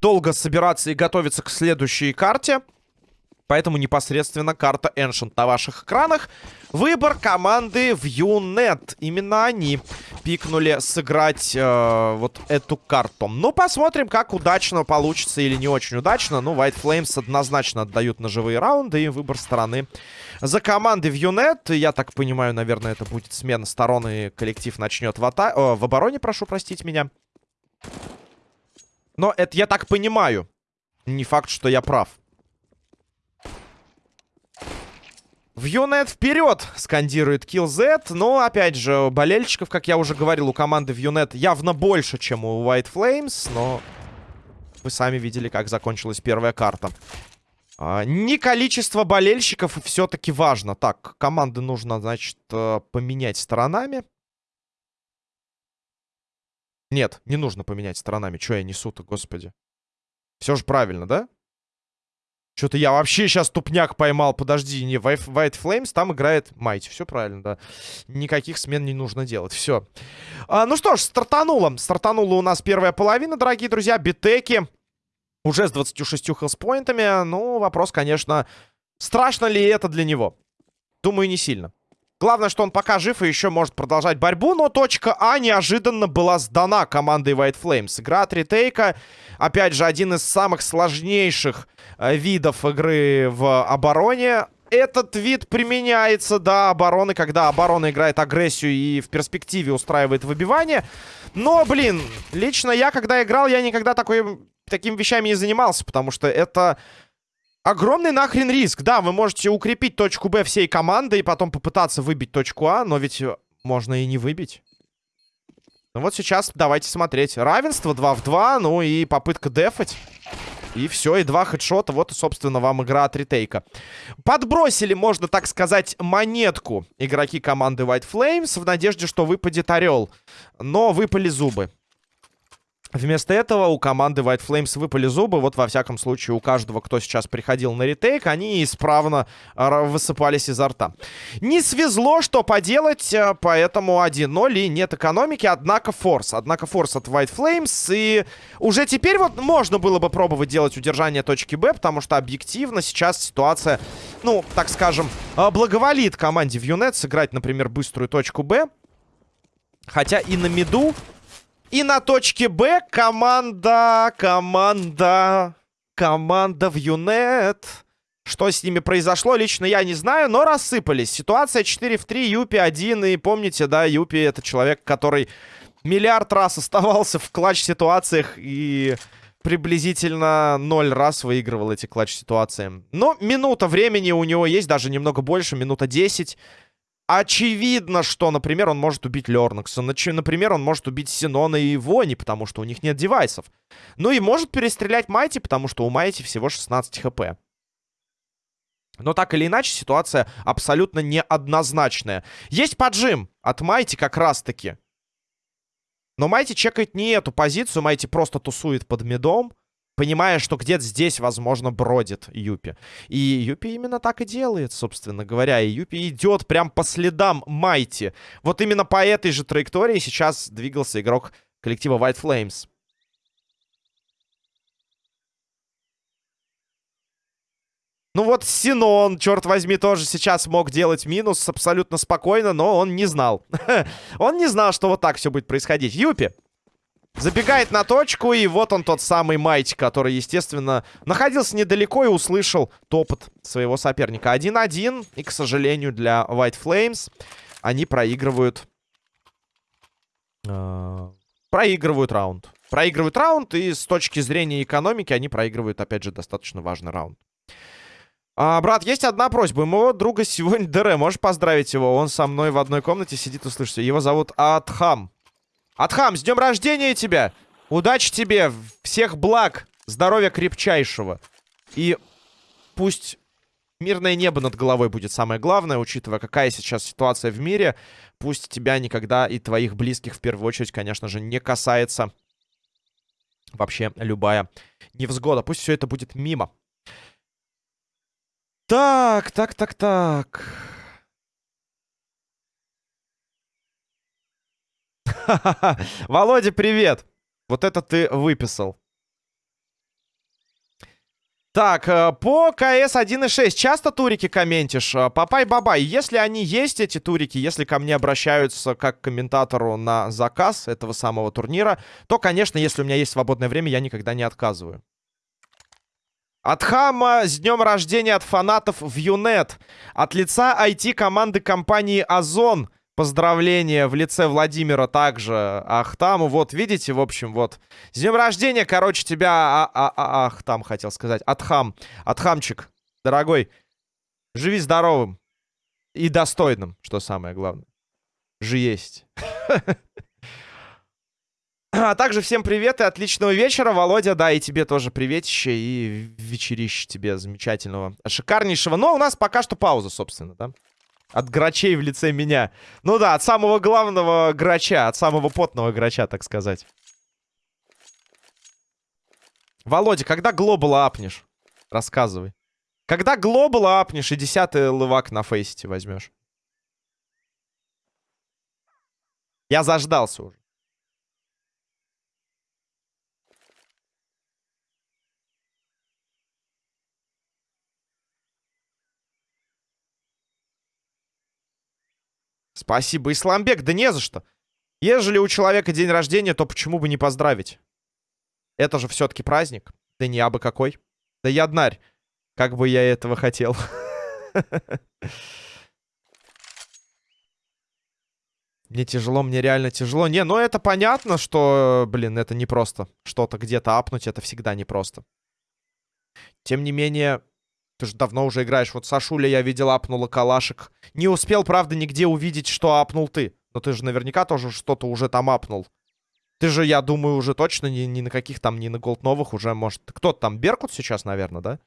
Долго собираться и готовиться к следующей карте. Поэтому непосредственно карта Ancient на ваших экранах. Выбор команды в Юнет. Именно они пикнули сыграть э, вот эту карту. Ну, посмотрим, как удачно получится или не очень удачно. Ну, White Flames однозначно отдают ножевые раунды и выбор стороны за командой в Юнет. Я так понимаю, наверное, это будет смена сторон и коллектив начнет в, ата... О, в обороне, прошу простить меня. Но это я так понимаю. Не факт, что я прав. В Юнет вперед! Скандирует Kill Z. Но, опять же, болельщиков, как я уже говорил, у команды в Юнет явно больше, чем у White Flames. Но вы сами видели, как закончилась первая карта. А, не количество болельщиков все-таки важно. Так, команды нужно, значит, э, поменять сторонами. Нет, не нужно поменять сторонами. Че я несу-то, господи? Все же правильно, да? Что-то я вообще сейчас тупняк поймал. Подожди, не White Flames, там играет Майти. Все правильно, да. Никаких смен не нужно делать. Все. А, ну что ж, стартануло. Стартанула у нас первая половина, дорогие друзья. Битеки уже с 26 хелспоинтами. Ну, вопрос, конечно, страшно ли это для него? Думаю, не сильно. Главное, что он пока жив и еще может продолжать борьбу, но точка А неожиданно была сдана командой White Flames. Игра от ретейка, опять же, один из самых сложнейших э, видов игры в обороне. Этот вид применяется до обороны, когда оборона играет агрессию и в перспективе устраивает выбивание. Но, блин, лично я, когда играл, я никогда такой, такими вещами не занимался, потому что это Огромный нахрен риск. Да, вы можете укрепить точку Б всей команды и потом попытаться выбить точку А, но ведь можно и не выбить. Ну вот сейчас давайте смотреть. Равенство 2 в 2, ну и попытка дефать. И все, и два хедшота. Вот, собственно, вам игра от ретейка. Подбросили, можно так сказать, монетку игроки команды White Flames в надежде, что выпадет орел. Но выпали зубы. Вместо этого у команды White Flames выпали зубы. Вот, во всяком случае, у каждого, кто сейчас приходил на ретейк, они исправно а, высыпались изо рта. Не свезло, что поделать, э, поэтому 1-0 и нет экономики. Однако форс. Однако форс от White Flames. И уже теперь вот можно было бы пробовать делать удержание точки Б, потому что объективно сейчас ситуация, ну, так скажем, э, благоволит команде в Юнет сыграть, например, быструю точку Б. Хотя и на миду и на точке Б команда, команда, команда в Юнет. Что с ними произошло, лично я не знаю, но рассыпались. Ситуация 4 в 3, Юпи 1. И помните, да, Юпи это человек, который миллиард раз оставался в клатч-ситуациях и приблизительно ноль раз выигрывал эти клатч-ситуации. Но минута времени у него есть, даже немного больше, минута 10. Очевидно, что, например, он может убить Лернакса. Например, он может убить Синона и Вони, потому что у них нет девайсов. Ну и может перестрелять Майти, потому что у Майти всего 16 хп. Но так или иначе, ситуация абсолютно неоднозначная. Есть поджим от Майти как раз-таки. Но Майти чекает не эту позицию. Майти просто тусует под медом понимая, что где-то здесь, возможно, бродит Юпи. И Юпи именно так и делает, собственно говоря. И Юпи идет прям по следам Майти. Вот именно по этой же траектории сейчас двигался игрок коллектива White Flames. Ну вот Синон, черт возьми, тоже сейчас мог делать минус абсолютно спокойно, но он не знал. он не знал, что вот так все будет происходить. Юпи, Забегает на точку, и вот он тот самый Майти, который, естественно, находился недалеко и услышал топот своего соперника. 1-1, и, к сожалению, для White Flames они проигрывают... Э, проигрывают раунд. Проигрывают раунд, и с точки зрения экономики они проигрывают, опять же, достаточно важный раунд. А, брат, есть одна просьба. У моего друга сегодня ДР. Можешь поздравить его? Он со мной в одной комнате сидит, услышите. Его зовут Атхам. Атхам, с днем рождения тебя! Удачи тебе, всех благ, здоровья крепчайшего. И пусть мирное небо над головой будет самое главное, учитывая, какая сейчас ситуация в мире. Пусть тебя никогда и твоих близких в первую очередь, конечно же, не касается вообще любая невзгода. Пусть все это будет мимо. Так, так, так, так. Володя, привет. Вот это ты выписал. Так, э, по КС 1.6 часто турики комментишь? Э, Папай-бабай, если они есть, эти турики, если ко мне обращаются как к комментатору на заказ этого самого турнира, то, конечно, если у меня есть свободное время, я никогда не отказываю. От Хама с днем рождения от фанатов в Юнет. От лица IT-команды компании Озон. Поздравления в лице Владимира также Ахтаму. Вот, видите, в общем, вот. С днем рождения, короче, тебя а -а -а Ахтам хотел сказать. Атхам. Атхамчик, дорогой. Живи здоровым. И достойным, что самое главное. Же есть. А также всем привет и отличного вечера, Володя. Да, и тебе тоже приветище и вечерище тебе замечательного, шикарнейшего. Но у нас пока что пауза, собственно, да? От грачей в лице меня. Ну да, от самого главного грача, от самого потного грача, так сказать. Володя, когда глобала апнешь? Рассказывай. Когда глобала апнешь и десятый лывак на фейсите возьмешь? Я заждался уже. Спасибо, Исламбек. Да не за что. Ежели у человека день рождения, то почему бы не поздравить? Это же все-таки праздник. Да не абы какой. Да я днарь. Как бы я этого хотел. Мне тяжело, мне реально тяжело. Не, ну это понятно, что, блин, это не просто. Что-то где-то апнуть, это всегда непросто. Тем не менее, ты же давно уже играешь. Вот Сашуля я видел, апнула калашек. Не успел, правда, нигде увидеть, что апнул ты. Но ты же наверняка тоже что-то уже там апнул. Ты же, я думаю, уже точно ни, ни на каких там, ни на голд новых уже, может... Кто-то там, Беркут сейчас, наверное, да?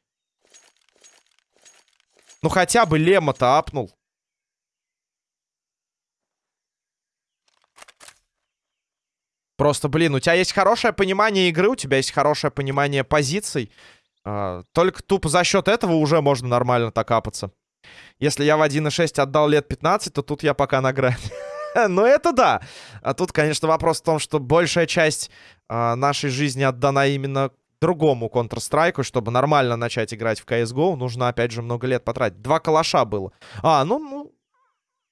Ну, хотя бы Лема-то апнул. Просто, блин, у тебя есть хорошее понимание игры, у тебя есть хорошее понимание позиций. А, только тупо за счет этого уже можно нормально так капаться. Если я в 1.6 отдал лет 15, то тут я пока на грани. Но это да. А тут, конечно, вопрос в том, что большая часть а, нашей жизни отдана именно другому Counter-Strike, чтобы нормально начать играть в CSGO, нужно, опять же, много лет потратить. Два калаша было. А, ну, ну,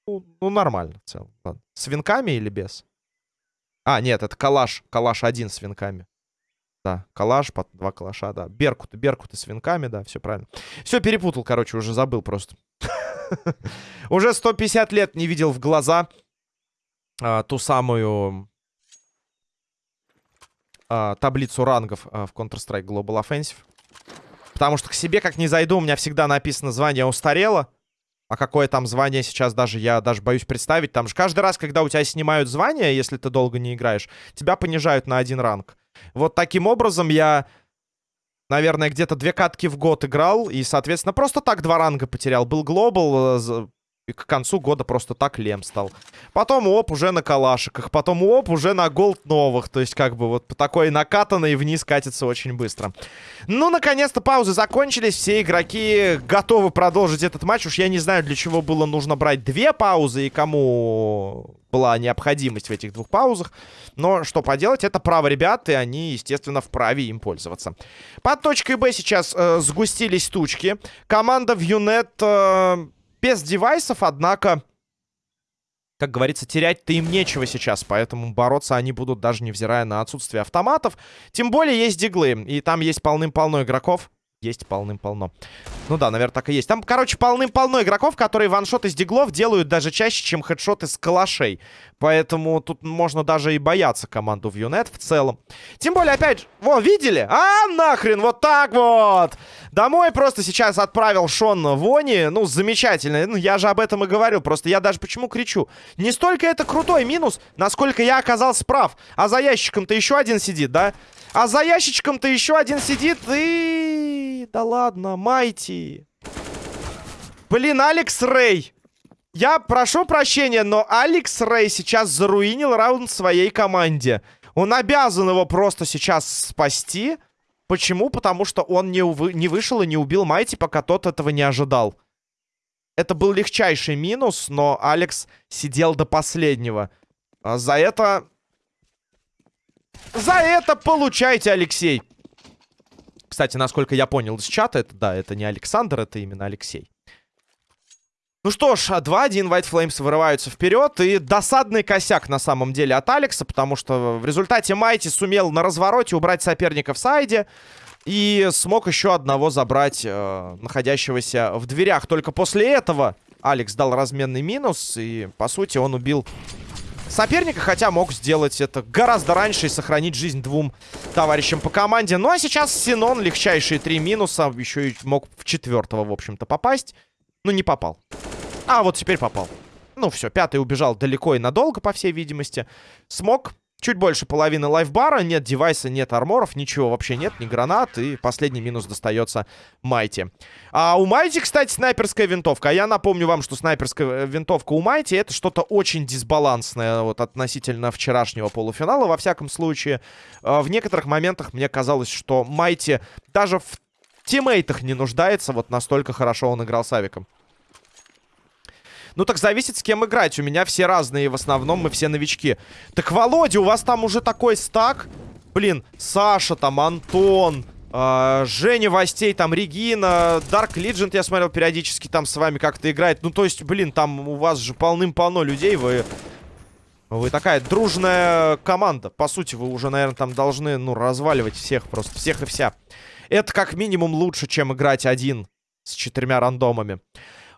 ну, ну нормально в целом. С винками или без? А, нет, это калаш. Калаш один с винками. Да, калаш, под два калаша, да. Беркуты, беркуты с винками, да, все правильно. Все перепутал, короче, уже забыл просто. Уже 150 лет не видел в глаза а, ту самую а, таблицу рангов а, в Counter-Strike Global Offensive. Потому что к себе как не зайду, у меня всегда написано звание устарело. А какое там звание сейчас даже, я даже боюсь представить. Там же каждый раз, когда у тебя снимают звание, если ты долго не играешь, тебя понижают на один ранг. Вот таким образом я, наверное, где-то две катки в год играл. И, соответственно, просто так два ранга потерял. Был глобал, э, и к концу года просто так лем стал. Потом оп, уже на калашиках. Потом оп, уже на голд новых. То есть, как бы вот по такой накатанной вниз катится очень быстро. Ну, наконец-то паузы закончились. Все игроки готовы продолжить этот матч. Уж я не знаю, для чего было нужно брать две паузы и кому была необходимость в этих двух паузах. Но что поделать, это право ребят, и они, естественно, вправе им пользоваться. Под точкой Б сейчас э, сгустились тучки. Команда в Юнет... Э, без девайсов, однако, как говорится, терять-то им нечего сейчас, поэтому бороться они будут даже невзирая на отсутствие автоматов. Тем более есть диглы, и там есть полным-полно игроков. Есть полным-полно. Ну да, наверное, так и есть. Там, короче, полным-полно игроков, которые ваншот из диглов делают даже чаще, чем хедшоты с калашей. Поэтому тут можно даже и бояться команду в Юнет в целом. Тем более, опять же, во, видели? А, нахрен, вот так вот! Домой просто сейчас отправил Шон Вони. Ну, замечательно. Ну, я же об этом и говорил. Просто я даже почему кричу? Не столько это крутой минус, насколько я оказался прав. А за ящиком-то еще один сидит, да? А за ящичком-то еще один сидит и... Да ладно, Майти. Блин, Алекс Рэй. Я прошу прощения, но Алекс Рэй сейчас заруинил раунд своей команде. Он обязан его просто сейчас спасти. Почему? Потому что он не, увы... не вышел и не убил Майти, пока тот этого не ожидал. Это был легчайший минус, но Алекс сидел до последнего. А за это За это получайте, Алексей. Кстати, насколько я понял из чата, это да, это не Александр, это именно Алексей. Ну что ж, 2-1 White Flames вырываются вперед. И досадный косяк на самом деле от Алекса, потому что в результате Майти сумел на развороте убрать соперника в сайде. И смог еще одного забрать, э, находящегося в дверях. Только после этого Алекс дал разменный минус. И, по сути, он убил соперника, хотя мог сделать это гораздо раньше и сохранить жизнь двум товарищам по команде. Ну а сейчас Синон, легчайшие три минуса, еще и мог в четвертого, в общем-то, попасть. Ну, не попал. А, вот теперь попал. Ну, все, пятый убежал далеко и надолго, по всей видимости. Смог. Чуть больше половины лайфбара. Нет девайса, нет арморов, ничего вообще нет, ни гранат. И последний минус достается Майти. А у Майти, кстати, снайперская винтовка. А я напомню вам, что снайперская э, винтовка у Майти это что-то очень дисбалансное вот относительно вчерашнего полуфинала. Во всяком случае, э, в некоторых моментах мне казалось, что Майти даже в тиммейтах не нуждается. Вот настолько хорошо он играл с Авиком. Ну так зависит, с кем играть. У меня все разные, в основном мы все новички. Так, Володя, у вас там уже такой стак? Блин, Саша там, Антон, э, Женя Востей, там, Регина, Dark Legend, я смотрел, периодически там с вами как-то играет. Ну, то есть, блин, там у вас же полным-полно людей, вы... Вы такая дружная команда. По сути, вы уже, наверное, там должны, ну, разваливать всех просто, всех и вся. Это как минимум лучше, чем играть один с четырьмя рандомами.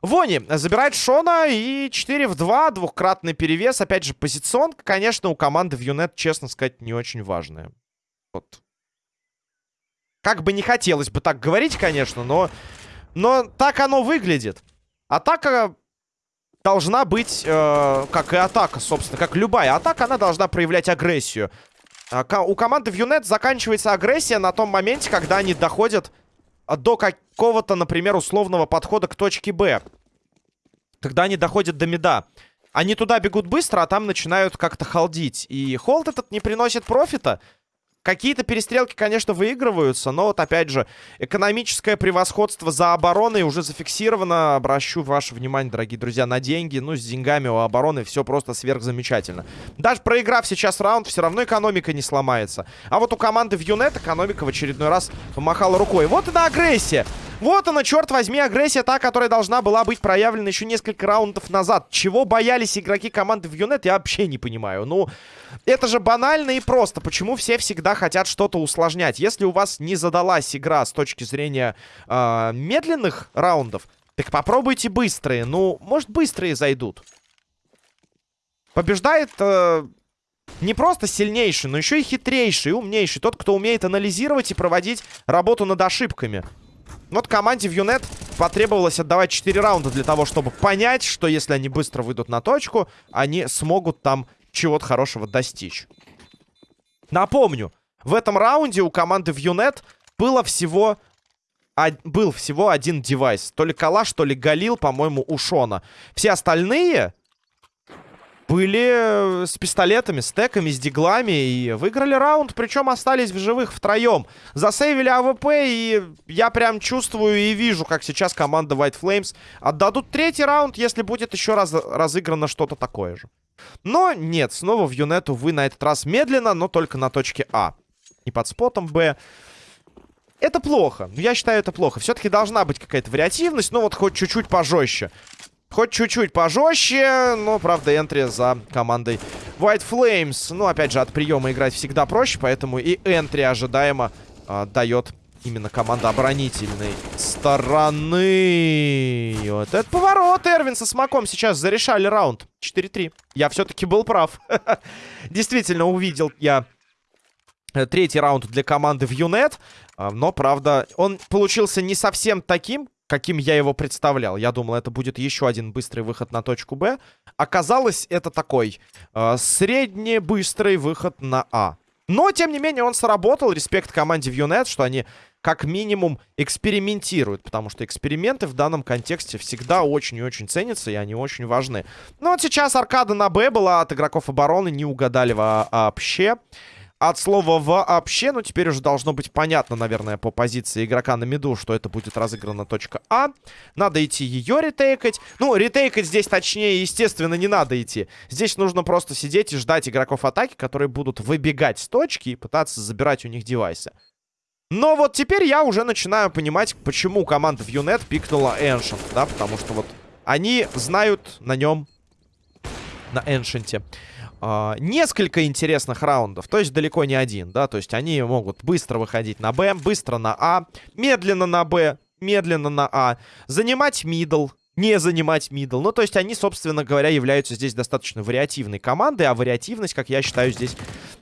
Вони забирает Шона и 4 в 2, двухкратный перевес. Опять же, позиционка, конечно, у команды в Юнет, честно сказать, не очень важная. Вот. Как бы не хотелось бы так говорить, конечно, но, но так оно выглядит. Атака должна быть, э, как и атака, собственно, как любая атака, она должна проявлять агрессию. А, у команды в Юнет заканчивается агрессия на том моменте, когда они доходят до какого-то, например, условного подхода к точке Б. Когда они доходят до меда. Они туда бегут быстро, а там начинают как-то холдить. И холд этот не приносит профита. Какие-то перестрелки, конечно, выигрываются, но вот опять же, экономическое превосходство за обороной уже зафиксировано. Обращу ваше внимание, дорогие друзья, на деньги. Ну, с деньгами у обороны все просто сверхзамечательно. Даже проиграв сейчас раунд, все равно экономика не сломается. А вот у команды в Юнет экономика в очередной раз помахала рукой. Вот она агрессия. Вот она, черт возьми, агрессия та, которая должна была быть проявлена еще несколько раундов назад. Чего боялись игроки команды в Юнет, я вообще не понимаю. Ну, это же банально и просто. Почему все всегда хотят что-то усложнять? Если у вас не задалась игра с точки зрения э, медленных раундов, так попробуйте быстрые. Ну, может, быстрые зайдут. Побеждает... Э, не просто сильнейший, но еще и хитрейший, умнейший. Тот, кто умеет анализировать и проводить работу над ошибками. Вот команде в Юнет потребовалось отдавать 4 раунда для того, чтобы понять, что если они быстро выйдут на точку, они смогут там чего-то хорошего достичь. Напомню, в этом раунде у команды в Юнет было всего... А, был всего один девайс. То ли Калаш, то ли Галил, по-моему, у Шона. Все остальные были э, с пистолетами, с теками, с диглами и выиграли раунд, причем остались в живых втроем. Засейвили АВП, и я прям чувствую и вижу, как сейчас команда White Flames отдадут третий раунд, если будет еще раз разыграно что-то такое же. Но нет, снова в Юнету вы на этот раз медленно, но только на точке А. Не под спотом Б. Это плохо. Я считаю, это плохо. Все-таки должна быть какая-то вариативность, но вот хоть чуть-чуть пожестче. Хоть чуть-чуть пожестче, но, правда, энтри за командой White Flames. Ну, опять же, от приема играть всегда проще, поэтому и энтри ожидаемо а, дает именно команда оборонительной стороны. Вот этот поворот. Эрвин со смаком сейчас зарешали раунд. 4-3. Я все-таки был прав. Действительно, увидел я э, третий раунд для команды в Юнет. А, но, правда, он получился не совсем таким, каким я его представлял. Я думал, это будет еще один быстрый выход на точку Б. Оказалось, это такой э, средний быстрый выход на А. Но, тем не менее, он сработал. Респект команде Вьюнет, что они как минимум экспериментируют. Потому что эксперименты в данном контексте всегда очень и очень ценятся, и они очень важны. Ну вот сейчас аркада на Б была от игроков обороны, не угадали вообще. От слова вообще. Ну, теперь уже должно быть понятно, наверное, по позиции игрока на миду, что это будет разыграна точка А. Надо идти ее ретейкать. Ну, ретейкать здесь, точнее, естественно, не надо идти. Здесь нужно просто сидеть и ждать игроков атаки, которые будут выбегать с точки и пытаться забирать у них девайсы. Но вот теперь я уже начинаю понимать, почему команда в Юнет пикнула Ancient, да, потому что вот они знают на нем, на Эншенте, э, несколько интересных раундов, то есть далеко не один, да, то есть они могут быстро выходить на Б, быстро на А, медленно на Б, медленно на А, занимать middle, не занимать middle. Ну, то есть они, собственно говоря, являются здесь достаточно вариативной командой, а вариативность, как я считаю, здесь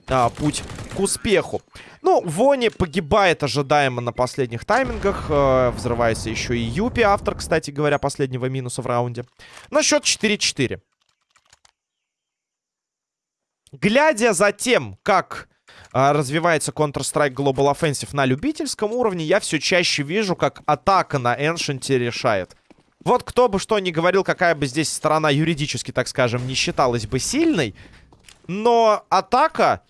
а, путь к успеху. Ну, Вони погибает ожидаемо на последних таймингах. Э, взрывается еще и Юпи, автор, кстати говоря, последнего минуса в раунде. На счет 4-4. Глядя за тем, как э, развивается Counter-Strike Global Offensive на любительском уровне, я все чаще вижу, как атака на Эншенте решает. Вот кто бы что ни говорил, какая бы здесь сторона юридически, так скажем, не считалась бы сильной, но атака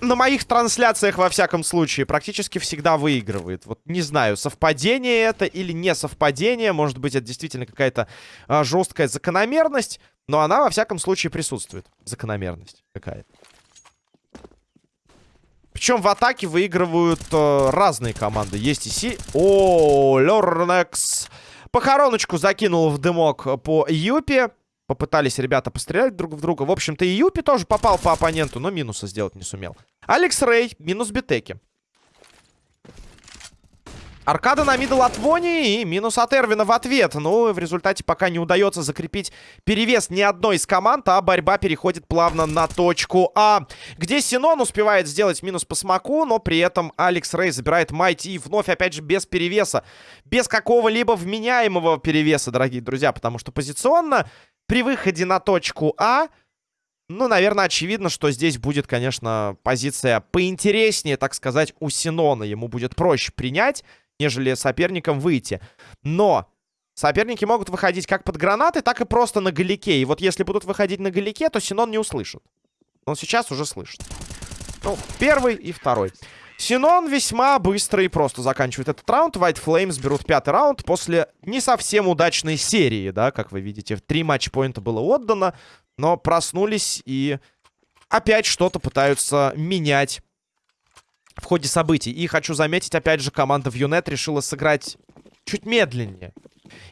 на моих трансляциях, во всяком случае, практически всегда выигрывает. Вот не знаю, совпадение это или не совпадение. Может быть, это действительно какая-то а, жесткая закономерность. Но она, во всяком случае, присутствует. Закономерность какая-то. Причем в атаке выигрывают э, разные команды. Есть и Си... О, Лернекс Похороночку закинул в дымок по Юпи. Попытались ребята пострелять друг в друга. В общем-то, и Юпи тоже попал по оппоненту, но минуса сделать не сумел. Алекс Рей, минус битеки. Аркада на мидл от Вони и минус от Эрвина в ответ. Ну, в результате пока не удается закрепить перевес ни одной из команд, а борьба переходит плавно на точку А, где Синон успевает сделать минус по смоку, но при этом Алекс Рей забирает Майти и вновь, опять же, без перевеса. Без какого-либо вменяемого перевеса, дорогие друзья, потому что позиционно при выходе на точку А... Ну, наверное, очевидно, что здесь будет, конечно, позиция поинтереснее, так сказать, у Синона. Ему будет проще принять нежели соперникам выйти. Но соперники могут выходить как под гранаты, так и просто на галике. И вот если будут выходить на галике, то Синон не услышит. Он сейчас уже слышит. Ну, первый и второй. Синон весьма быстро и просто заканчивает этот раунд. White Flames берут пятый раунд после не совсем удачной серии, да, как вы видите. Три матчпоинта было отдано, но проснулись и опять что-то пытаются менять в ходе событий. И хочу заметить, опять же, команда в Юнет решила сыграть чуть медленнее.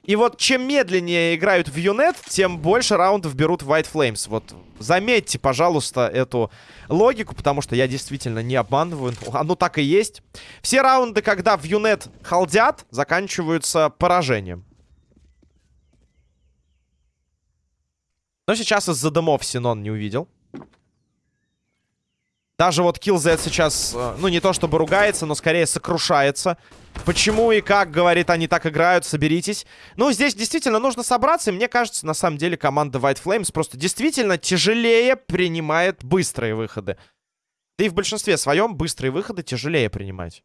И вот чем медленнее играют в Юнет, тем больше раундов берут White Flames. Вот заметьте, пожалуйста, эту логику, потому что я действительно не обманываю. Оно так и есть. Все раунды, когда в Юнет халдят, заканчиваются поражением. Но сейчас из-за дымов Синон не увидел. Даже вот Killz сейчас, э, ну, не то чтобы ругается, но скорее сокрушается. Почему и как, говорит, они так играют, соберитесь. Ну, здесь действительно нужно собраться, и мне кажется, на самом деле команда White Flames просто действительно тяжелее принимает быстрые выходы. Да и в большинстве своем быстрые выходы тяжелее принимать.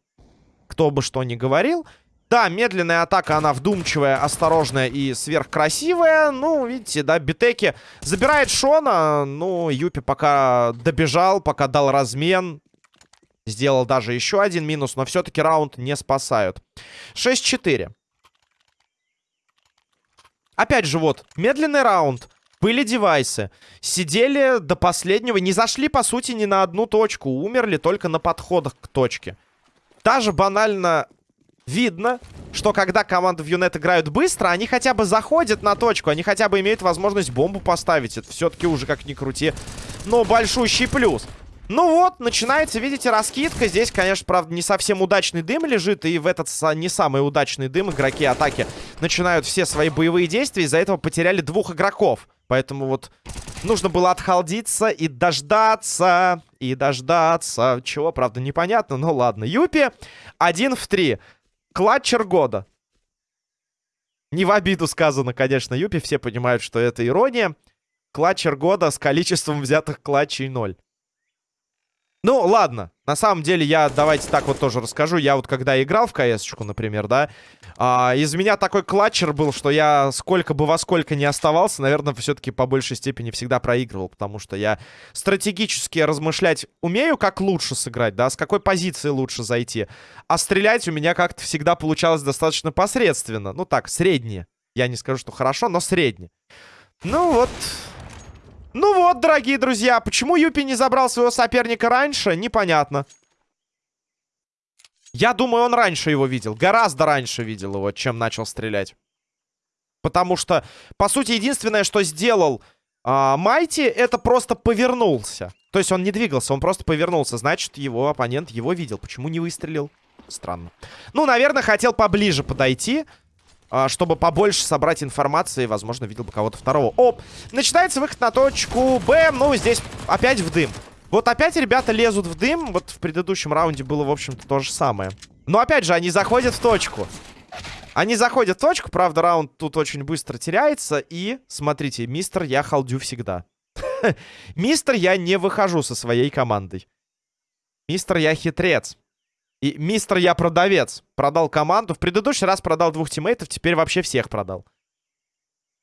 Кто бы что ни говорил. Да, медленная атака, она вдумчивая, осторожная и сверхкрасивая. Ну, видите, да, Битеки забирает Шона. Ну, Юпи пока добежал, пока дал размен. Сделал даже еще один минус, но все-таки раунд не спасают. 6-4. Опять же, вот, медленный раунд. Были девайсы. Сидели до последнего. Не зашли, по сути, ни на одну точку. Умерли только на подходах к точке. Даже банально видно, что когда команды в Юнет играют быстро, они хотя бы заходят на точку, они хотя бы имеют возможность бомбу поставить. Это все-таки уже как ни крути, но большущий плюс. Ну вот, начинается, видите, раскидка. Здесь, конечно, правда, не совсем удачный дым лежит. И в этот не самый удачный дым игроки атаки начинают все свои боевые действия. Из-за этого потеряли двух игроков. Поэтому вот нужно было отхалдиться и дождаться. И дождаться. Чего, правда, непонятно. Ну ладно. Юпи один в три. Клатчер года. Не в обиду сказано, конечно, Юпи. Все понимают, что это ирония. Клатчер года с количеством взятых клатчей 0. Ну, ладно. На самом деле, я давайте так вот тоже расскажу. Я вот когда играл в кс например, да, а, из меня такой клатчер был, что я сколько бы во сколько не оставался, наверное, все-таки по большей степени всегда проигрывал, потому что я стратегически размышлять умею, как лучше сыграть, да, с какой позиции лучше зайти. А стрелять у меня как-то всегда получалось достаточно посредственно. Ну так, среднее. Я не скажу, что хорошо, но среднее. Ну вот, ну вот, дорогие друзья, почему Юпи не забрал своего соперника раньше, непонятно. Я думаю, он раньше его видел. Гораздо раньше видел его, чем начал стрелять. Потому что, по сути, единственное, что сделал э, Майти, это просто повернулся. То есть он не двигался, он просто повернулся. Значит, его оппонент его видел. Почему не выстрелил? Странно. Ну, наверное, хотел поближе подойти. А, чтобы побольше собрать информации. Возможно, видел бы кого-то второго. Оп! Начинается выход на точку Б. Ну, здесь опять в дым. Вот опять ребята лезут в дым. Вот в предыдущем раунде было, в общем-то, то же самое. Но опять же, они заходят в точку. Они заходят в точку. Правда, раунд тут очень быстро теряется. И, смотрите, мистер, я халдю всегда. Мистер, я не выхожу со своей командой. Мистер, я хитрец. И мистер я продавец. Продал команду. В предыдущий раз продал двух тиммейтов, теперь вообще всех продал.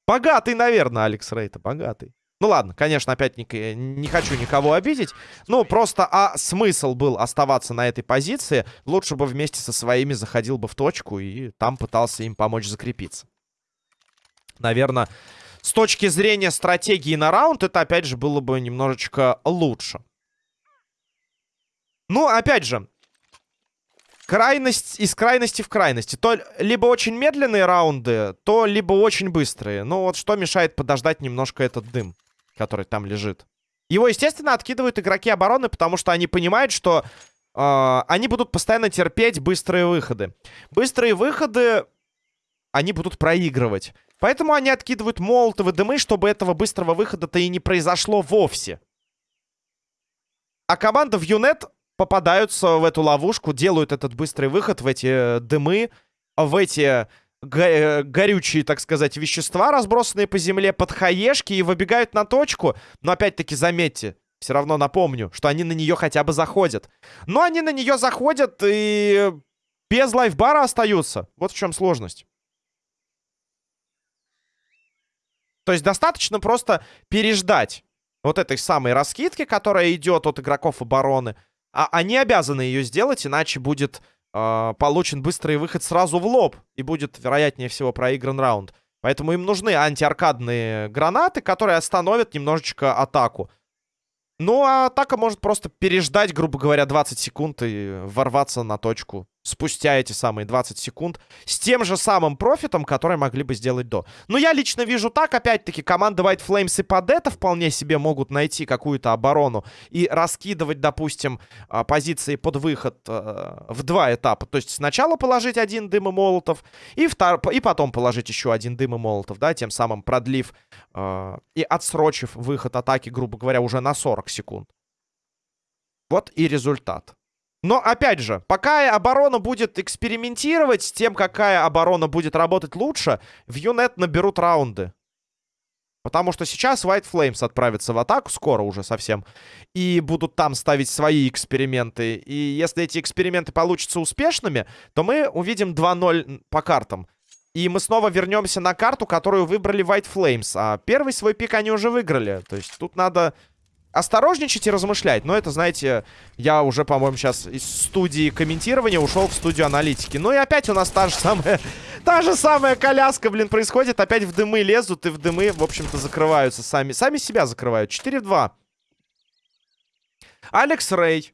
Богатый, наверное, Алекс Рейта. Богатый. Ну ладно, конечно, опять не, не хочу никого обидеть. Ну, просто а смысл был оставаться на этой позиции. Лучше бы вместе со своими заходил бы в точку и там пытался им помочь закрепиться. Наверное, с точки зрения стратегии на раунд, это опять же было бы немножечко лучше. Ну, опять же, крайность из крайности в крайности. То либо очень медленные раунды, то либо очень быстрые. Ну вот что мешает подождать немножко этот дым, который там лежит. Его, естественно, откидывают игроки обороны, потому что они понимают, что э, они будут постоянно терпеть быстрые выходы. Быстрые выходы они будут проигрывать. Поэтому они откидывают молотовы дымы, чтобы этого быстрого выхода-то и не произошло вовсе. А команда в Юнет попадаются в эту ловушку, делают этот быстрый выход в эти э, дымы, в эти го э, горючие, так сказать, вещества, разбросанные по земле, под хаешки и выбегают на точку. Но опять-таки заметьте, все равно напомню, что они на нее хотя бы заходят. Но они на нее заходят и без лайфбара остаются. Вот в чем сложность. То есть достаточно просто переждать вот этой самой раскидки, которая идет от игроков обороны. А они обязаны ее сделать, иначе будет э, получен быстрый выход сразу в лоб. И будет, вероятнее всего, проигран раунд. Поэтому им нужны антиаркадные гранаты, которые остановят немножечко атаку. Ну, а атака может просто переждать, грубо говоря, 20 секунд и ворваться на точку спустя эти самые 20 секунд с тем же самым профитом, который могли бы сделать до. Но я лично вижу так, опять-таки, команда White Flames и под это вполне себе могут найти какую-то оборону и раскидывать, допустим, а, позиции под выход э, в два этапа. То есть сначала положить один дым и молотов, и, втор... и потом положить еще один дым и молотов, да, тем самым продлив э, и отсрочив выход атаки, грубо говоря, уже на 40 секунд. Вот и результат. Но, опять же, пока оборона будет экспериментировать с тем, какая оборона будет работать лучше, в Юнет наберут раунды. Потому что сейчас White Flames отправятся в атаку, скоро уже совсем, и будут там ставить свои эксперименты. И если эти эксперименты получатся успешными, то мы увидим 2-0 по картам. И мы снова вернемся на карту, которую выбрали White Flames. А первый свой пик они уже выиграли. То есть тут надо осторожничать и размышлять. Но это, знаете, я уже, по-моему, сейчас из студии комментирования ушел в студию аналитики. Ну и опять у нас та же самая... Та же самая коляска, блин, происходит. Опять в дымы лезут и в дымы, в общем-то, закрываются сами. Сами себя закрывают. 4 в 2. Алекс Рэй.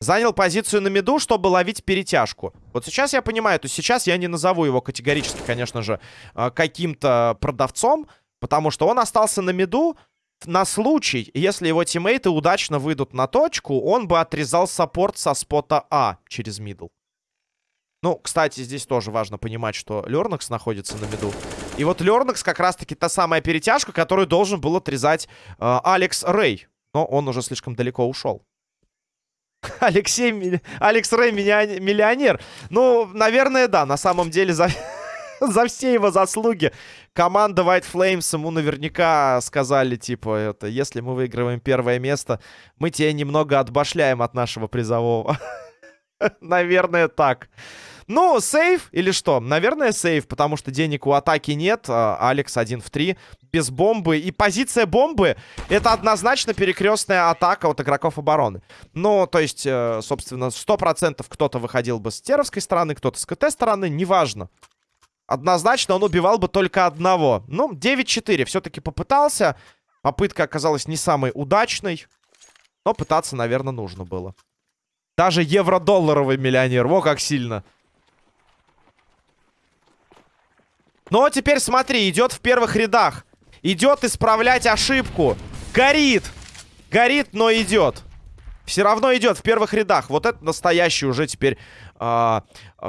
Занял позицию на миду, чтобы ловить перетяжку. Вот сейчас я понимаю, то сейчас я не назову его категорически, конечно же, а, каким-то продавцом, потому что он остался на миду, на случай, если его тиммейты удачно выйдут на точку, он бы отрезал support со спота А через middle. Ну, кстати, здесь тоже важно понимать, что Лернакс находится на миду. И вот Лернакс как раз-таки та самая перетяжка, которую должен был отрезать э, Алекс Рэй. Но он уже слишком далеко ушел. Алексей, Алекс Рэй миллионер. Ну, наверное, да. На самом деле за... за все его заслуги. Команда White Flames ему наверняка сказали, типа, это, если мы выигрываем первое место, мы тебя немного отбашляем от нашего призового. Наверное, так. Ну, сейф или что? Наверное, сейф, потому что денег у атаки нет. А, Алекс 1 в 3, без бомбы. И позиция бомбы — это однозначно перекрестная атака от игроков обороны. Ну, то есть, э, собственно, 100% кто-то выходил бы с теровской стороны, кто-то с КТ стороны, неважно. Однозначно он убивал бы только одного. Ну, 9-4 все-таки попытался. Попытка оказалась не самой удачной. Но пытаться, наверное, нужно было. Даже евро-долларовый миллионер. Во, как сильно. Но теперь смотри, идет в первых рядах. Идет исправлять ошибку. Горит. Горит, но идет. Все равно идет в первых рядах. Вот это настоящий уже теперь э,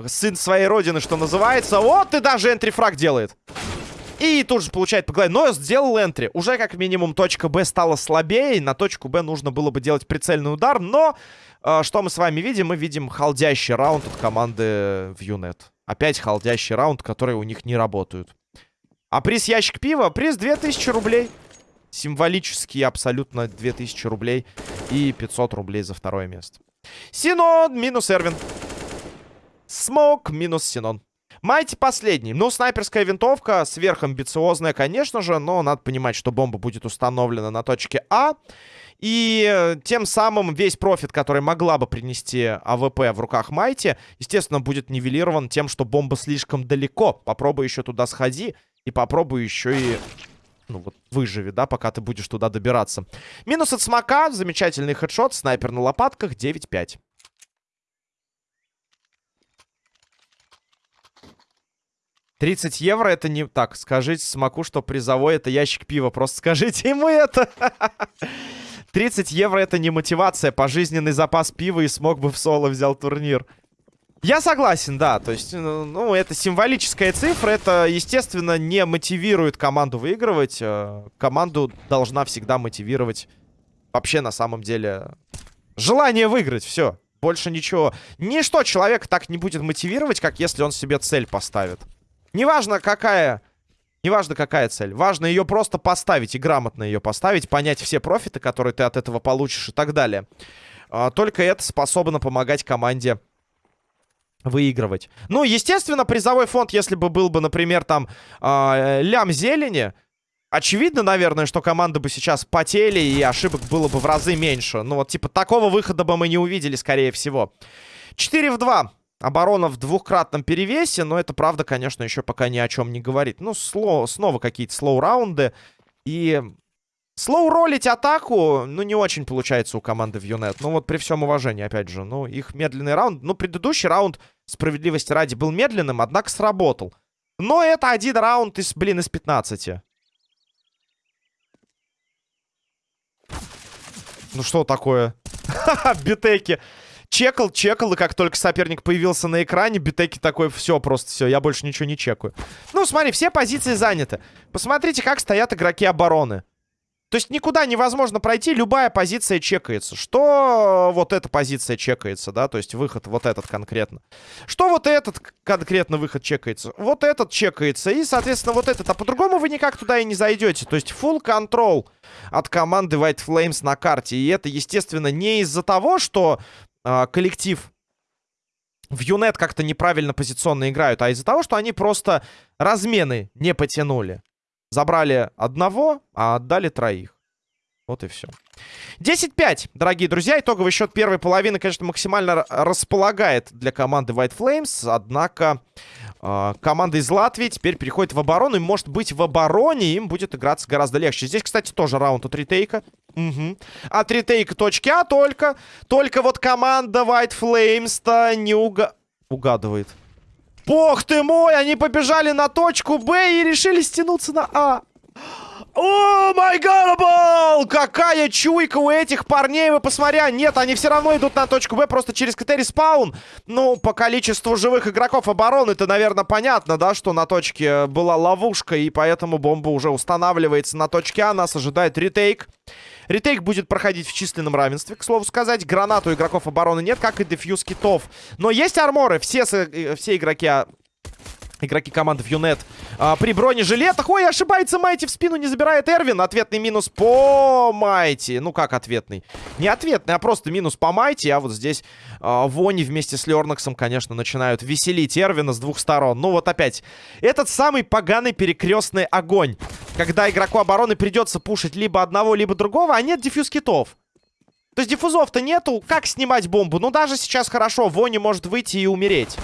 сын своей родины, что называется. Вот и даже энтрифраг делает. И тут же получает по голове. Но сделал энтри. Уже как минимум точка Б стала слабее. На точку Б нужно было бы делать прицельный удар. Но э, что мы с вами видим? Мы видим халдящий раунд от команды в Юнет. Опять халдящий раунд, которые у них не работают. А приз ящик пива? Приз 2000 рублей. Символический абсолютно 2000 рублей. И 500 рублей за второе место. Синон минус Эрвин. Смок минус Синон. Майти последний. Ну, снайперская винтовка, сверхамбициозная, конечно же, но надо понимать, что бомба будет установлена на точке А. И э, тем самым весь профит, который могла бы принести АВП в руках Майти, естественно, будет нивелирован тем, что бомба слишком далеко. Попробуй еще туда сходи и попробуй еще и... Ну вот, выживи, да, пока ты будешь туда добираться. Минус от смока, замечательный хедшот, снайпер на лопатках, 9-5. Тридцать евро это не... Так, скажите Смоку, что призовой это ящик пива. Просто скажите ему это. 30 евро это не мотивация. Пожизненный запас пива и смог бы в соло взял турнир. Я согласен, да. То есть, ну, ну, это символическая цифра. Это, естественно, не мотивирует команду выигрывать. Э, команду должна всегда мотивировать вообще на самом деле желание выиграть. Все. Больше ничего. Ничто человека так не будет мотивировать, как если он себе цель поставит. Неважно, какая Неважно, какая цель. Важно ее просто поставить и грамотно ее поставить, понять все профиты, которые ты от этого получишь и так далее. А, только это способно помогать команде выигрывать. Ну, естественно, призовой фонд, если бы был бы, например, там э, лям зелени, очевидно, наверное, что команды бы сейчас потели и ошибок было бы в разы меньше. Ну, вот, типа, такого выхода бы мы не увидели, скорее всего. 4 в 2. Оборона в двухкратном перевесе, но это, правда, конечно, еще пока ни о чем не говорит. Ну, сло, снова какие-то слоу-раунды. И слоу-ролить атаку, ну, не очень получается у команды в Юнет. Ну, вот при всем уважении, опять же. Ну, их медленный раунд... Ну, предыдущий раунд, справедливости ради, был медленным, однако сработал. Но это один раунд из, блин, из 15. Ну, что такое? Битеки чекал, чекал, и как только соперник появился на экране, Битеки такой, все, просто все, я больше ничего не чекаю. Ну, смотри, все позиции заняты. Посмотрите, как стоят игроки обороны. То есть никуда невозможно пройти, любая позиция чекается. Что вот эта позиция чекается, да, то есть выход вот этот конкретно. Что вот этот конкретно выход чекается? Вот этот чекается и, соответственно, вот этот. А по-другому вы никак туда и не зайдете. То есть full control от команды White Flames на карте. И это, естественно, не из-за того, что э, коллектив в Юнет как-то неправильно позиционно играют, а из-за того, что они просто размены не потянули. Забрали одного, а отдали троих. Вот и все. 10-5, дорогие друзья. Итоговый счет первой половины, конечно, максимально располагает для команды White Flames. Однако э, команда из Латвии теперь переходит в оборону. И, может быть, в обороне им будет играться гораздо легче. Здесь, кстати, тоже раунд от ретейка. Угу. От ретейка точки А только. Только вот команда White Flames-то не уга... угадывает. Бог ты мой, они побежали на точку Б и решили стянуться на А. Oh, my godable! Какая чуйка у этих парней, вы посмотрите. Нет, они все равно идут на точку Б, просто через КТ respawn. Ну, по количеству живых игроков обороны, это, наверное, понятно, да, что на точке была ловушка, и поэтому бомба уже устанавливается на точке А. Нас ожидает retake. Ретейк будет проходить в численном равенстве, к слову сказать. Гранат у игроков обороны нет, как и дефьюз китов. Но есть арморы. Все, э, все игроки Игроки команды Юнет а, при бронежилетах. Ой, ошибается Майти в спину, не забирает Эрвин. Ответный минус по Майти. Ну, как ответный? Не ответный, а просто минус по Майти. А вот здесь а, Вони вместе с Лернаксом, конечно, начинают веселить Эрвина с двух сторон. Ну, вот опять. Этот самый поганый перекрестный огонь. Когда игроку обороны придется пушить либо одного, либо другого, а нет дефьюз китов. То есть диффузов-то нету. Как снимать бомбу? Ну, даже сейчас хорошо. Вони может выйти и умереть.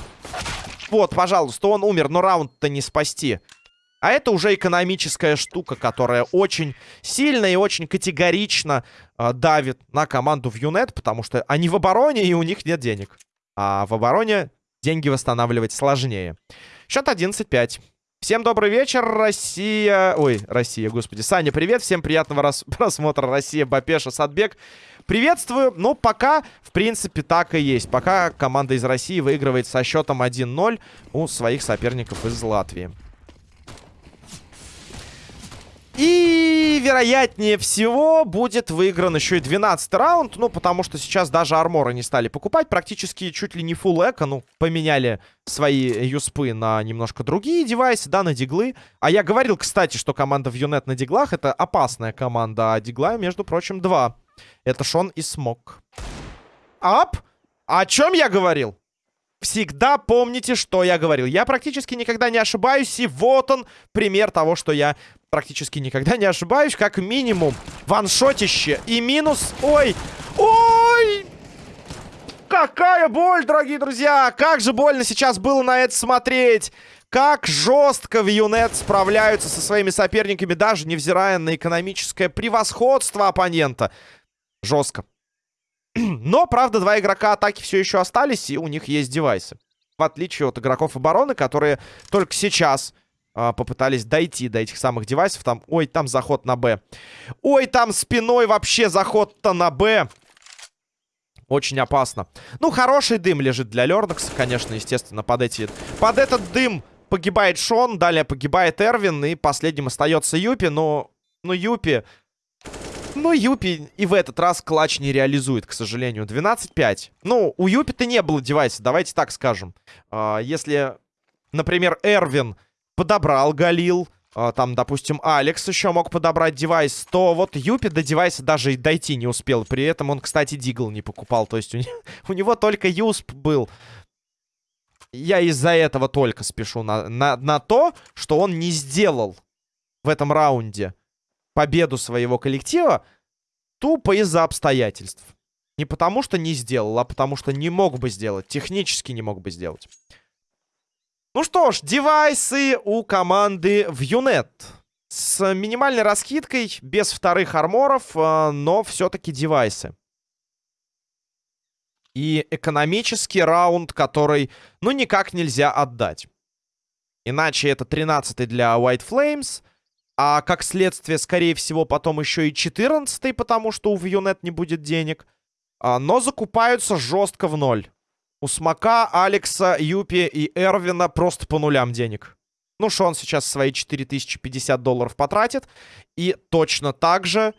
Вот, пожалуйста, он умер, но раунд-то не спасти. А это уже экономическая штука, которая очень сильно и очень категорично э, давит на команду в Юнет, потому что они в обороне, и у них нет денег. А в обороне деньги восстанавливать сложнее. Счет 11-5. Всем добрый вечер, Россия... Ой, Россия, господи. Саня, привет. Всем приятного просмотра. Россия, Бапеша, Садбек. Приветствую. Ну, пока, в принципе, так и есть. Пока команда из России выигрывает со счетом 1-0 у своих соперников из Латвии. И, вероятнее всего, будет выигран еще и 12 раунд. Ну, потому что сейчас даже арморы не стали покупать. Практически чуть ли не фул эко. Ну, поменяли свои юспы на немножко другие девайсы, да, на диглы. А я говорил, кстати, что команда в Юнет на диглах это опасная команда. А дигла, между прочим, два. Это Шон и Смок. Ап! О чем я говорил? Всегда помните, что я говорил. Я практически никогда не ошибаюсь, и вот он пример того, что я практически никогда не ошибаюсь. Как минимум, ваншотище и минус... Ой! Ой! Какая боль, дорогие друзья! Как же больно сейчас было на это смотреть! Как жестко в Юнет справляются со своими соперниками, даже невзирая на экономическое превосходство оппонента. Жестко. Но, правда, два игрока атаки все еще остались, и у них есть девайсы. В отличие от игроков обороны, которые только сейчас а, попытались дойти до этих самых девайсов. Там, ой, там заход на Б. Ой, там спиной вообще заход-то на Б. Очень опасно. Ну, хороший дым лежит для Лернакса, конечно, естественно, под эти... Под этот дым погибает Шон, далее погибает Эрвин, и последним остается Юпи, но... Ну, Юпи но Юпи и в этот раз клатч не реализует, к сожалению. 12-5. Ну, у Юпи-то не было девайса, давайте так скажем. А, если, например, Эрвин подобрал Галил, а, там, допустим, Алекс еще мог подобрать девайс, то вот Юпи до девайса даже и дойти не успел. При этом он, кстати, Дигл не покупал. То есть у, не, у него только Юсп был. Я из-за этого только спешу на, на, на то, что он не сделал в этом раунде победу своего коллектива тупо из-за обстоятельств. Не потому, что не сделал, а потому, что не мог бы сделать. Технически не мог бы сделать. Ну что ж, девайсы у команды в Юнет. С минимальной раскидкой, без вторых арморов, э, но все-таки девайсы. И экономический раунд, который, ну, никак нельзя отдать. Иначе это 13 для White Flames, а как следствие, скорее всего, потом еще и 14 потому что у Вьюнет не будет денег. А, но закупаются жестко в ноль. У Смока, Алекса, Юпи и Эрвина просто по нулям денег. Ну, что он сейчас свои 4050 долларов потратит. И точно так же...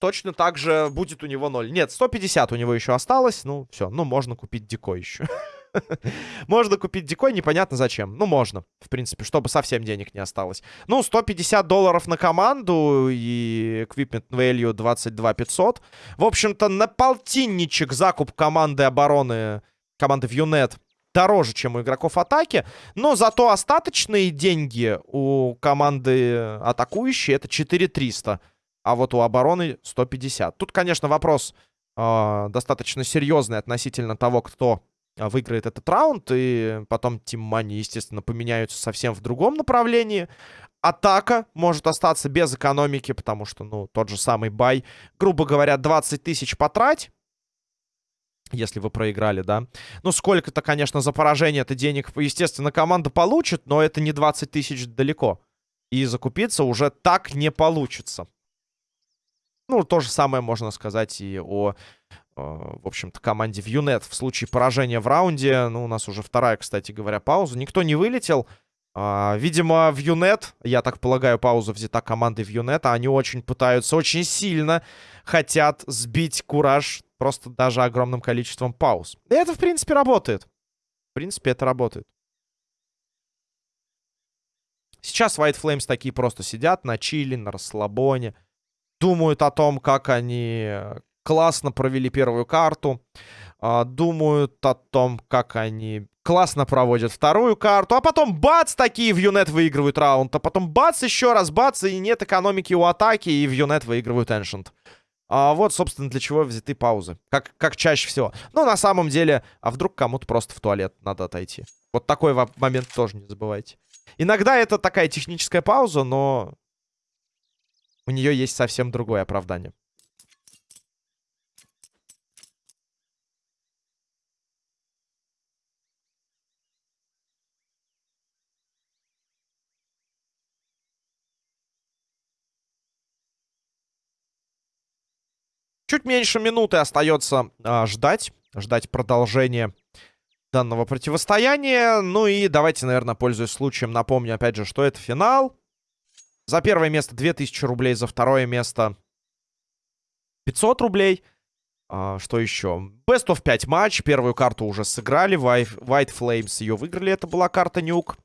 Точно так же будет у него ноль. Нет, 150 у него еще осталось. Ну, все. Ну, можно купить дико еще. Можно купить дикой, непонятно зачем. Ну, можно, в принципе, чтобы совсем денег не осталось. Ну, 150 долларов на команду и equipment value 22 500. В общем-то, на полтинничек закуп команды обороны, команды Вьюнет дороже, чем у игроков атаки. Но зато остаточные деньги у команды атакующей это 4300. А вот у обороны 150. Тут, конечно, вопрос э, достаточно серьезный относительно того, кто выиграет этот раунд, и потом Тим Мани, естественно, поменяются совсем в другом направлении. Атака может остаться без экономики, потому что, ну, тот же самый бай, грубо говоря, 20 тысяч потрать, если вы проиграли, да. Ну, сколько-то, конечно, за поражение это денег, естественно, команда получит, но это не 20 тысяч далеко. И закупиться уже так не получится. Ну, то же самое можно сказать и о в общем-то, команде в Юнет в случае поражения в раунде. Ну, у нас уже вторая, кстати говоря, пауза. Никто не вылетел. А, видимо, в Юнет, я так полагаю, пауза взята командой в Юнет, а они очень пытаются, очень сильно хотят сбить Кураж просто даже огромным количеством пауз. И это, в принципе, работает. В принципе, это работает. Сейчас White Flames такие просто сидят на чили, на расслабоне. Думают о том, как они классно провели первую карту. А, думают о том, как они классно проводят вторую карту. А потом бац, такие в Юнет выигрывают раунд. А потом бац, еще раз бац, и нет экономики у атаки, и в Юнет выигрывают Ancient. А вот, собственно, для чего взяты паузы. Как, как чаще всего. Но на самом деле, а вдруг кому-то просто в туалет надо отойти. Вот такой момент тоже не забывайте. Иногда это такая техническая пауза, но у нее есть совсем другое оправдание. Чуть меньше минуты остается а, ждать. Ждать продолжения данного противостояния. Ну и давайте, наверное, пользуясь случаем, напомню опять же, что это финал. За первое место 2000 рублей, за второе место 500 рублей. А, что еще? Best of 5 матч. Первую карту уже сыграли. White Flames ее выиграли. Это была карта Nuke.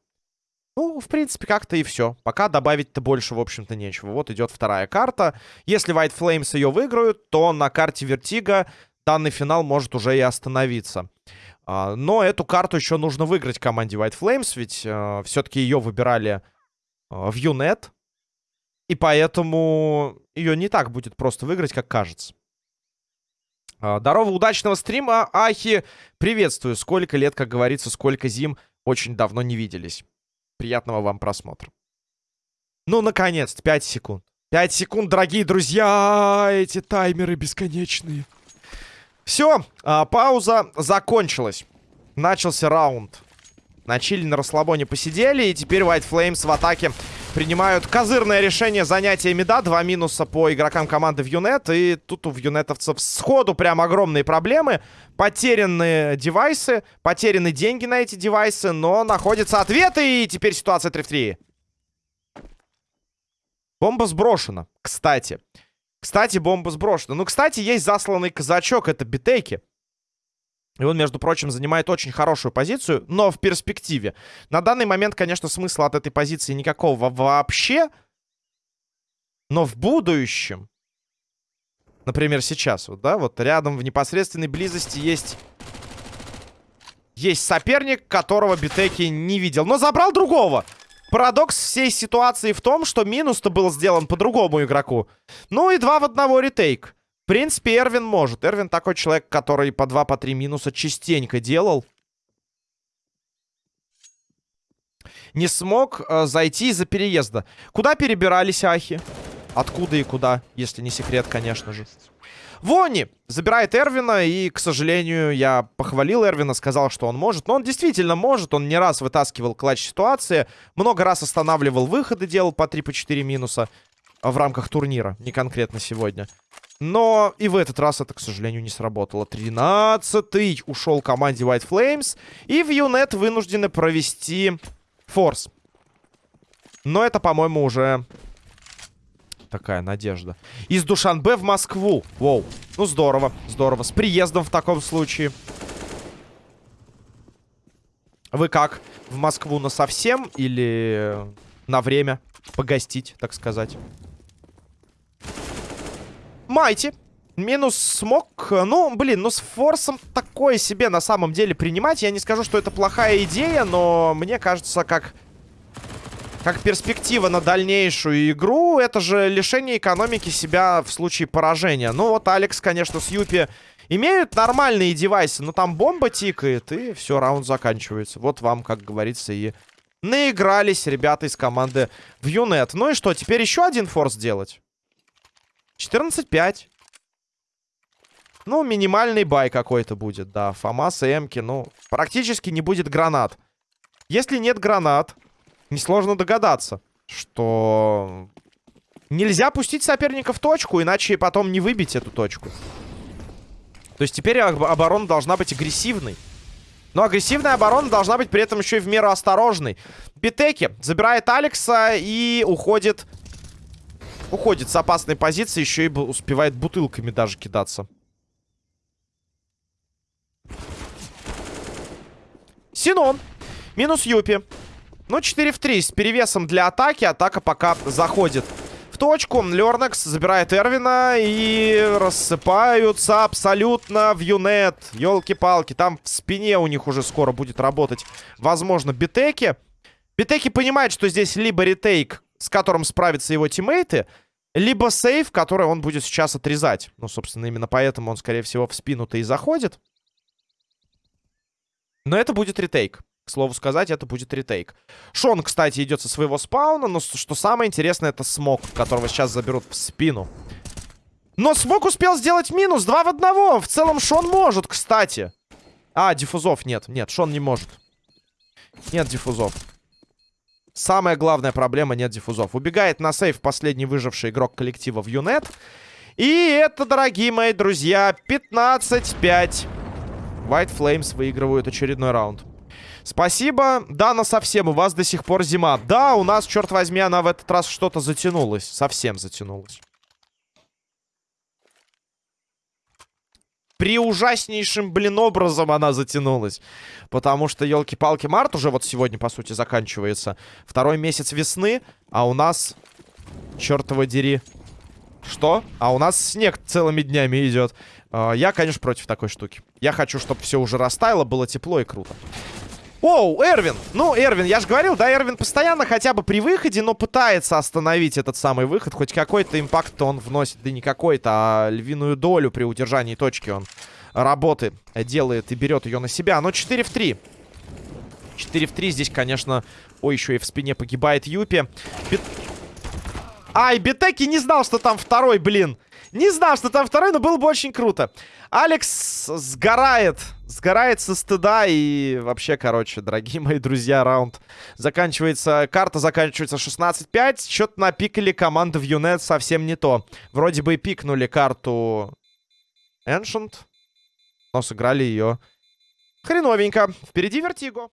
Ну, в принципе, как-то и все. Пока добавить-то больше, в общем-то, нечего. Вот идет вторая карта. Если White Flames ее выиграют, то на карте Vertigo данный финал может уже и остановиться. А, но эту карту еще нужно выиграть команде White Flames, ведь а, все-таки ее выбирали а, в Юнет. И поэтому ее не так будет просто выиграть, как кажется. А, здорово, удачного стрима, Ахи. Приветствую. Сколько лет, как говорится, сколько зим. Очень давно не виделись. Приятного вам просмотра. Ну, наконец-то, 5 секунд. 5 секунд, дорогие друзья! Эти таймеры бесконечные. Все, а, пауза закончилась. Начался раунд. На чили, на расслабоне посидели, и теперь White Flames в атаке принимают козырное решение занятия меда. Два минуса по игрокам команды в Юнет. И тут у юнетовцев сходу прям огромные проблемы. Потеряны девайсы, потеряны деньги на эти девайсы, но находятся ответы, и теперь ситуация 3 в 3. Бомба сброшена, кстати. Кстати, бомба сброшена. Ну, кстати, есть засланный казачок, это битейки. И он, между прочим, занимает очень хорошую позицию, но в перспективе. На данный момент, конечно, смысла от этой позиции никакого вообще. Но в будущем, например, сейчас, вот, да, вот рядом в непосредственной близости есть... Есть соперник, которого Битеки не видел, но забрал другого. Парадокс всей ситуации в том, что минус-то был сделан по другому игроку. Ну и два в одного ретейк принципе, Эрвин может. Эрвин такой человек, который по 2 по 3 минуса частенько делал. Не смог э, зайти из-за переезда. Куда перебирались ахи? Откуда и куда, если не секрет, конечно же. Вони забирает Эрвина, и, к сожалению, я похвалил Эрвина, сказал, что он может. Но он действительно может, он не раз вытаскивал клатч ситуации, много раз останавливал выходы, делал по 3-4 по минуса в рамках турнира, не конкретно сегодня. Но и в этот раз это, к сожалению, не сработало. 13-й ушел команде White Flames. И в Юнет вынуждены провести форс. Но это, по-моему, уже такая надежда. Из Душанбе в Москву. Воу. Ну, здорово, здорово. С приездом в таком случае. Вы как? В Москву на совсем или на время погостить, так сказать? Майти. Минус смог. Ну, блин, ну с форсом такое себе на самом деле принимать. Я не скажу, что это плохая идея, но мне кажется, как... Как перспектива на дальнейшую игру, это же лишение экономики себя в случае поражения. Ну вот Алекс, конечно, с Юпи имеют нормальные девайсы, но там бомба тикает, и все, раунд заканчивается. Вот вам, как говорится, и наигрались ребята из команды в Юнет. Ну и что, теперь еще один форс делать? 14-5. Ну, минимальный бай какой-то будет, да. Фомас и Эмки, ну, практически не будет гранат. Если нет гранат, несложно догадаться, что нельзя пустить соперника в точку, иначе потом не выбить эту точку. То есть теперь оборона должна быть агрессивной. Но агрессивная оборона должна быть при этом еще и в меру осторожной. Битеки забирает Алекса и уходит Уходит с опасной позиции, еще и успевает бутылками даже кидаться. Синон. Минус Юпи. Ну, 4 в 3 с перевесом для атаки. Атака пока заходит в точку. Лернекс забирает Эрвина и рассыпаются абсолютно в юнет. Елки-палки, там в спине у них уже скоро будет работать, возможно, битеки. Битеки понимает, что здесь либо ретейк, с которым справятся его тиммейты, либо сейв, который он будет сейчас отрезать. Ну, собственно, именно поэтому он, скорее всего, в спину-то и заходит. Но это будет ретейк. К слову сказать, это будет ретейк. Шон, кстати, идет со своего спауна, но что самое интересное, это смог, которого сейчас заберут в спину. Но смог успел сделать минус, два в одного. В целом Шон может, кстати. А, диффузов нет, нет, Шон не может. Нет диффузов. Самая главная проблема, нет диффузов. Убегает на сейф последний выживший игрок коллектива в Юнет. И это, дорогие мои друзья, 15-5. White Flames выигрывают очередной раунд. Спасибо. Да, но совсем. У вас до сих пор зима. Да, у нас, черт возьми, она в этот раз что-то затянулась. Совсем затянулась. При ужаснейшим, блин, образом она затянулась. Потому что, елки-палки, март уже вот сегодня, по сути, заканчивается. Второй месяц весны, а у нас... Чертова дери. Что? А у нас снег целыми днями идет. А, я, конечно, против такой штуки. Я хочу, чтобы все уже растаяло, было тепло и круто. Оу, Эрвин! Ну, Эрвин, я же говорил, да, Эрвин постоянно хотя бы при выходе, но пытается остановить этот самый выход. Хоть какой-то импакт он вносит, да не какой-то, а львиную долю при удержании точки он работы делает и берет ее на себя. Но 4 в 3. 4 в 3 здесь, конечно... Ой, еще и в спине погибает Юпи. Бит... Ай, Битеки не знал, что там второй, блин. Не знал, что там второй, но было бы очень круто. Алекс сгорает. Сгорает со стыда. И вообще, короче, дорогие мои друзья, раунд заканчивается... Карта заканчивается 16-5. Что-то напикали команды в Юнет совсем не то. Вроде бы пикнули карту Ancient. Но сыграли ее хреновенько. Впереди Вертиго.